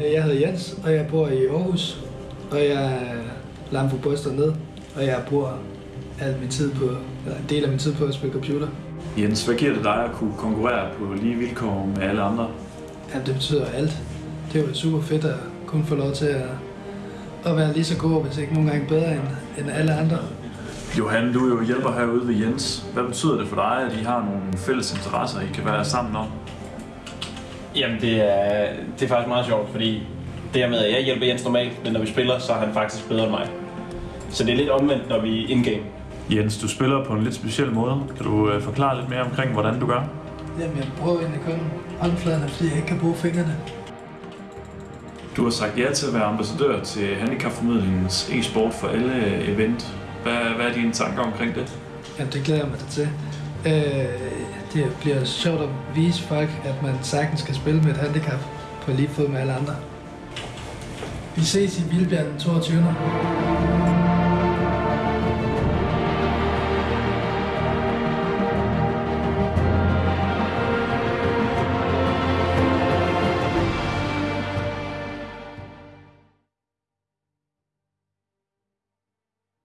Jeg hedder Jens, og jeg bor i Aarhus, og jeg er lam for bryster ned, og jeg bruger al min tid på, eller en del af min tid på at spille computer. Jens, hvad giver det dig at kunne konkurrere på lige vilkår med alle andre? Jamen, det betyder alt. Det er jo super fedt at kunne få lov til at, at være lige så god, hvis ikke nogle gange bedre end, end alle andre. Johan, du er jo hjælper herude ved Jens. Hvad betyder det for dig, at I har nogle fælles interesser, I kan være sammen om? Jamen, det er, det er faktisk meget sjovt, fordi det her med, at jeg hjælper Jens normalt, men når vi spiller, så er han faktisk bedre end mig. Så det er lidt omvendt, når vi er in-game. Jens, du spiller på en lidt speciel måde. Kan du øh, forklare lidt mere omkring, hvordan du gør? Jamen, jeg prøver egentlig kun håndfladerne, fordi jeg ikke kan bruge fingrene. Du har sagt ja til at være ambassadør til Handicapformidlingens e-sport for alle event. Hvad, hvad er dine tanker omkring det? Jamen, det glæder jeg mig da til. Øh, det bliver sjovt at vise folk, at man sagtens kan spille med et handicap på lige fod med alle andre. Vi ses i Vildbjerg den 22.